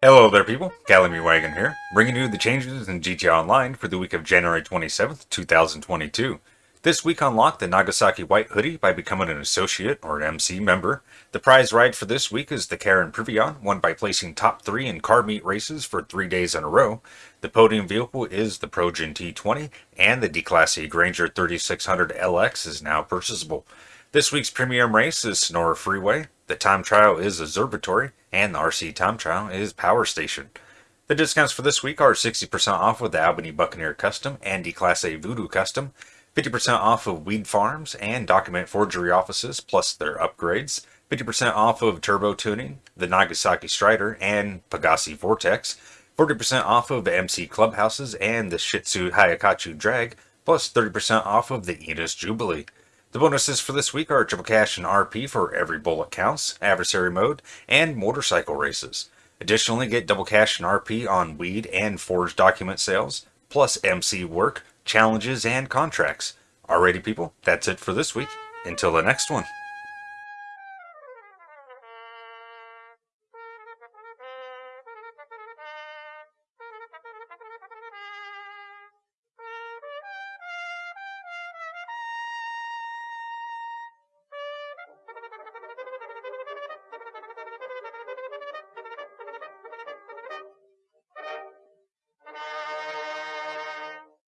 Hello there people, Calamity Wagon here, bringing you the changes in GTA Online for the week of January 27th, 2022. This week unlock the Nagasaki White Hoodie by becoming an associate or an MC member. The prize ride for this week is the Karin Previon, won by placing top 3 in car meet races for 3 days in a row. The podium vehicle is the Progen T20, and the D-Class E Granger 3600 LX is now purchasable. This week's premium race is Sonora Freeway, the time trial is Observatory, and the RC time trial is Power Station. The discounts for this week are 60% off with the Albany Buccaneer Custom and the Class A Voodoo Custom, 50% off of Weed Farms and Document Forgery Offices plus their upgrades, 50% off of Turbo Tuning, the Nagasaki Strider, and Pegassi Vortex, 40% off of MC Clubhouses and the Shitzu Hakuchou Drag, plus 30% off of the Enus Jubilee. The bonuses for this week are triple cash and RP for every bullet counts, adversary mode, and motorcycle races. Additionally, get double cash and RP on weed and forged document sales, plus MC work, challenges, and contracts. Alrighty people, that's it for this week. Until the next one.